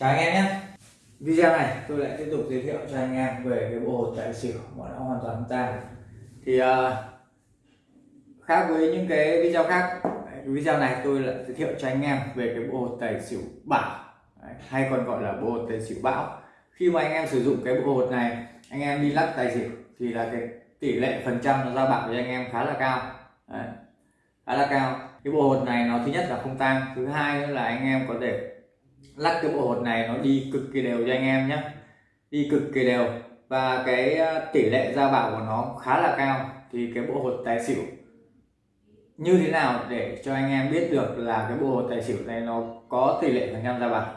chào anh em nhé. Video này tôi lại tiếp tục giới thiệu cho anh em về cái bộ hột tài xỉu mà nó hoàn toàn tan thì uh, khác với những cái video khác cái video này tôi lại giới thiệu cho anh em về cái bộ hột tài xỉu bảo hay còn gọi là bộ hột tài xỉu bão. Khi mà anh em sử dụng cái bộ hột này anh em đi lắc tài xỉu thì là cái tỷ lệ phần trăm nó ra bạc với anh em khá là cao. Đấy. khá là cao. Cái bộ hột này nó thứ nhất là không tăng thứ hai nữa là anh em có thể lắc cái bộ hột này nó đi cực kỳ đều cho anh em nhé. Đi cực kỳ đều. Và cái ờ, tỷ lệ ra bảo của nó khá là cao. Thì cái bộ hột tài xỉu như thế nào để cho anh em biết được là cái bộ hột tài xỉu này nó có tỷ lệ phần trăm ra bảo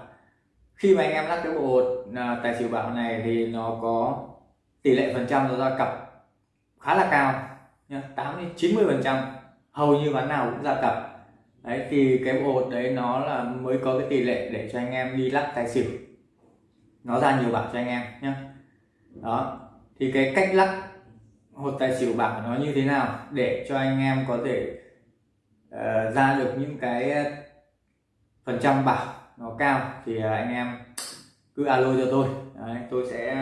khi mà anh em lắc cái bộ hột ờ, tài xỉu bảo này thì nó có tỷ lệ phần trăm nó ra cặp khá là cao nhá 80 90 phần trăm. Hầu như ván nào cũng ra cặp đấy thì cái bộ hột đấy nó là mới có cái tỷ lệ để cho anh em đi lắc tài xỉu. Nó ra nhiều bạc cho anh em nhé đó thì cái cách lắc hột tài xỉu bạc nó như thế nào để cho anh em có thể uh, ra được những cái phần trăm bạc nó cao thì uh, anh em cứ alo cho tôi. Đấy, tôi sẽ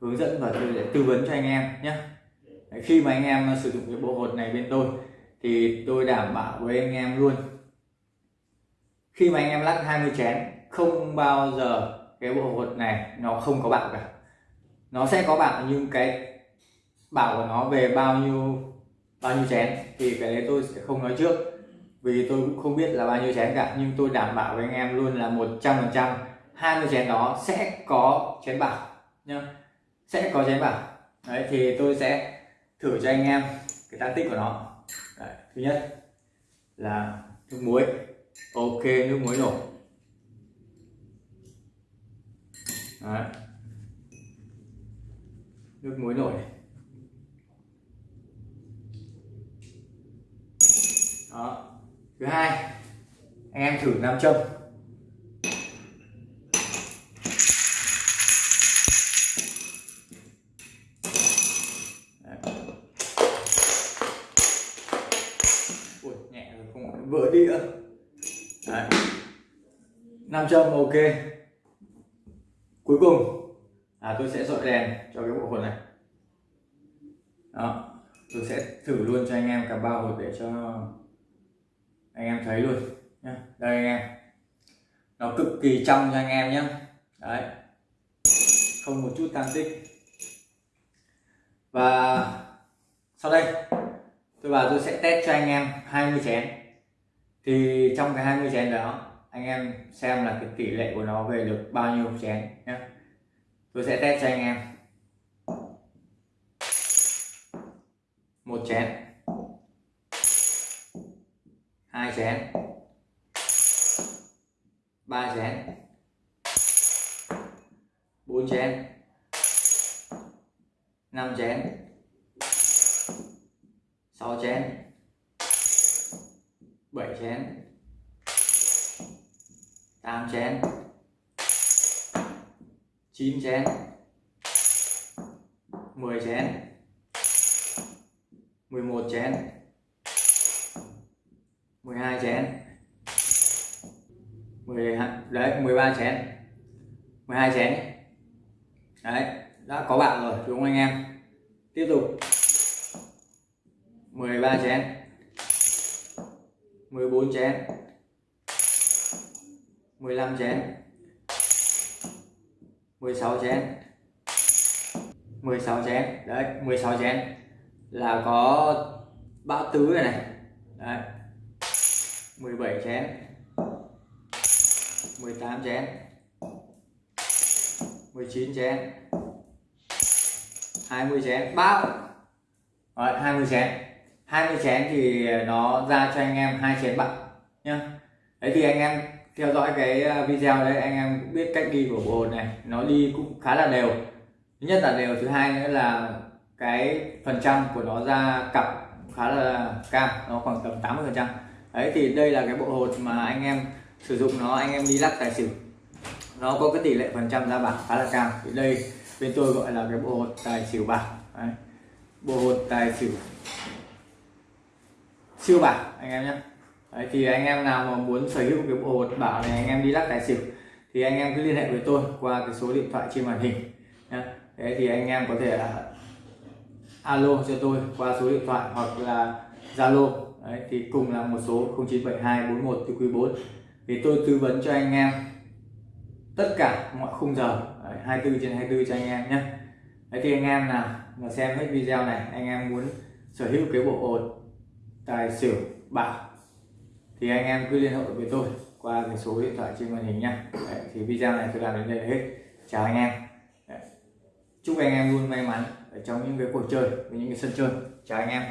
hướng dẫn và tôi sẽ tư vấn cho anh em nhé khi mà anh em sử dụng cái bộ hột này bên tôi thì tôi đảm bảo với anh em luôn. Khi mà anh em lắc 20 chén, không bao giờ cái bộ hột này nó không có bạc cả. Nó sẽ có bạc nhưng cái bảo của nó về bao nhiêu bao nhiêu chén thì cái đấy tôi sẽ không nói trước. Vì tôi cũng không biết là bao nhiêu chén cả, nhưng tôi đảm bảo với anh em luôn là 100 phần trăm 20 chén đó sẽ có chén bảo nhá. Sẽ có chén bảo đấy, thì tôi sẽ thử cho anh em cái tác tích của nó đấy, thứ nhất là nước muối. Ok nước muối nổi đấy. nước muối nổi đó. Thứ hai anh em thử nam châm. Vỡ đĩa. Đấy. nam châm, ok. Cuối cùng. Là tôi sẽ dọi đèn cho cái bộ hột này. Đó. Tôi sẽ thử luôn cho anh em cả ba hột để cho anh em thấy luôn nhé đây anh em. Nó cực kỳ trong cho anh em nhé đấy. Không một chút tan tích. Và sau đây, tôi vào tôi sẽ test cho anh em 20 chén thì trong cái 20 chén đó, anh em xem là cái tỷ lệ của nó về được bao nhiêu chén nhé tôi sẽ test cho anh em. Một chén. Hai chén. Ba chén. Bốn chén. Năm chén. Sáu chén chén. 8 chén. 9 chén. 10 chén. 11 chén. 12 chén. 10 đấy 13 chén. 12 chén. Đấy, đã có bạn rồi, đúng không anh em? Tiếp tục. 13 chén. 14 chén. 15 chén. 16 chén. 16 chén. Đấy 16 chén. Là có bão tứ này này. Đấy. 17 chén. 18 chén. 19 chén. 20 chén. Bao Đấy, 20 chén. 20 chén thì nó ra cho anh em hai chén bạc nhá. Đấy thì anh em theo dõi cái ờ, video đấy, anh em cũng biết cách đi của bộ hồn này, nó đi cũng khá là đều. Thứ nhất là đều, thứ hai nữa là cái phần trăm của nó ra cặp khá là cao nó khoảng tầm 80 phần trăm. Đấy thì đây là cái bộ hột mà anh em sử dụng nó, anh em đi lắc tài xỉu. Nó có cái tỷ lệ phần trăm ra bạc khá là cao. Thì đây, bên tôi gọi là cái bộ hột tài xỉu bạc. Đấy. bộ hột tài xỉu siêu bảo anh em nhé. Đấy, thì anh em nào mà muốn sở hữu cái bộ hột bảo này anh em đi lắc tài xỉu thì anh em cứ liên hệ với tôi qua cái số điện thoại trên màn hình nhé. Thế thì anh em có thể là alo cho tôi qua số điện thoại hoặc là Zalo. Đấy, thì cùng là một số 097241 từ quý 4 thì tôi tư vấn cho anh em tất cả mọi khung giờ Đấy, 24 trên 24 cho anh em nhé. Đấy thì anh em nào mà xem hết video này anh em muốn sở hữu cái bộ hột tài xỉu bạc. Thì anh em cứ liên hệ với tôi qua cái số điện thoại trên màn hình nha Đấy, thì video này tôi làm đến đây là hết. Chào anh em. Đấy. chúc anh em luôn may mắn ở trong những cái cuộc chơi với những cái sân chơi. Chào anh em.